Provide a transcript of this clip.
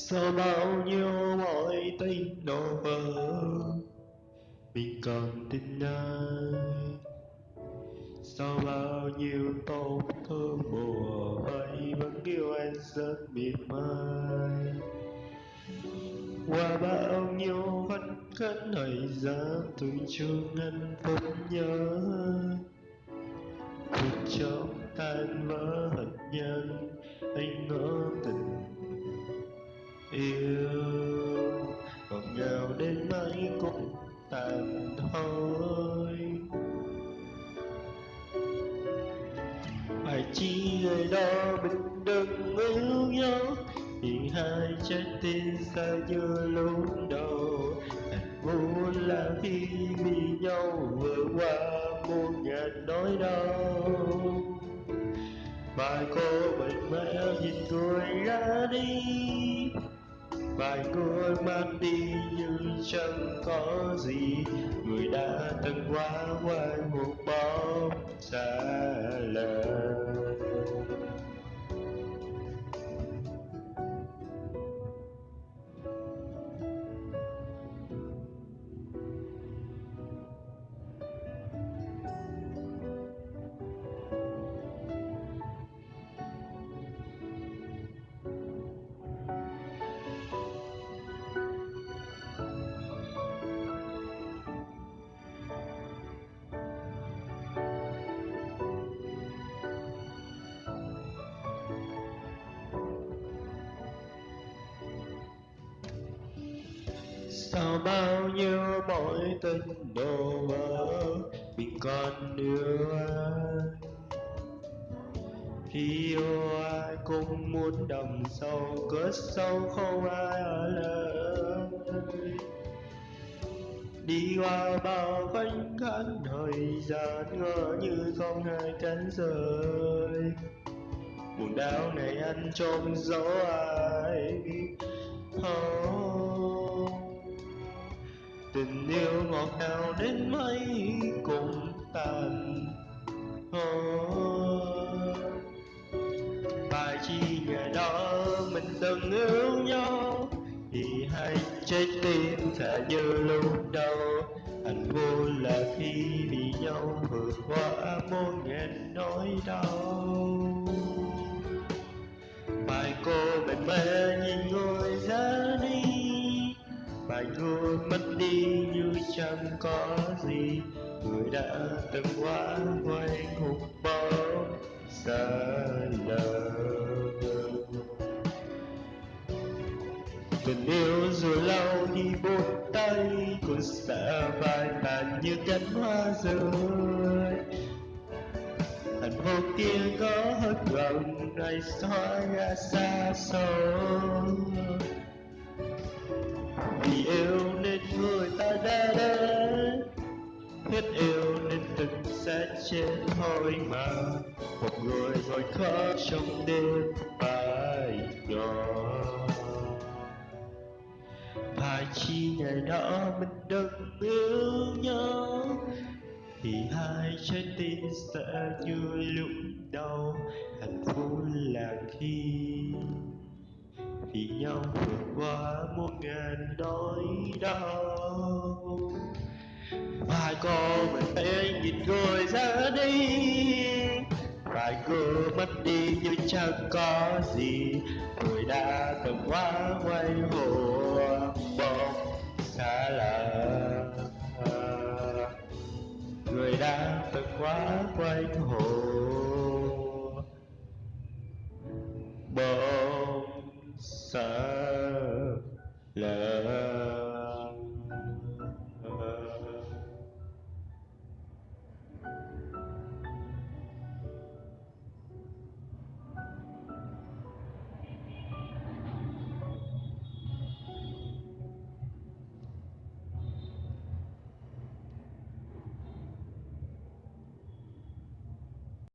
sau bao nhiêu mọi tình đổ vỡ mình còn tin ai? Sau bao nhiêu tổn thương bùa vây vẫn yêu anh rất miệt mai qua bao nhiêu vẫn khấn hỏi ra tôi chung anh vẫn nhớ. Cuộc chốc tan vỡ hận nhân, anh ngỡ tình yêu. Ngọt ngào đến mấy cũng tàn thôi. Phải chi người đó bình đừng yêu nhau vì hai trái tim xa như lúc đầu. Hạnh phúc là khi vì nhau vừa qua muôn ngàn nỗi đau. Vài cô bệnh mẹ nhìn người ra đi vài người mang đi như chẳng có gì. Người đã từng qua ngoài một bóng xa lạ sau bao nhiêu mối tình đổ vỡ mình còn yêu ai khi yêu ai cũng muốn đầm sâu cất sâu không ai ở lại đi qua bao khoảnh khắc thời gian ngỡ như không ai cánh rời. Buồn đau này anh trông dấu ai oh, tình yêu ngọt ngào đến mấy cũng tàn. Oh, phải chi ngày đó mình từng yêu nhau thì hai trái tim sẽ như lúc đầu. Hạnh vui là khi vì nhau vượt qua muôn ngàn nỗi đau. Phải thôi mất đi như chẳng có gì, người đã từng quá quay hụt bao xa lờ. Tình yêu rồi lâu thì buông tay, cũng sợ vai tàn như cánh hoa rơi. Hạnh phúc kia có hết gần ngày xóa ra xa xôi vì yêu nên người ta đã đến hết yêu nên tình sẽ chết thôi mà. Một người rồi khóc trong đêm bài nhỏ. Phải chi ngày đó mình đừng yêu nhau. Thì hai trái tim sẽ như lúc đầu hạnh phúc là khi vì nhau vượt qua muôn ngàn nỗi đau. Phải con mình hãy nhìn người ra đi, Phải người mất đi như chẳng có gì. Tôi đã từng quá quay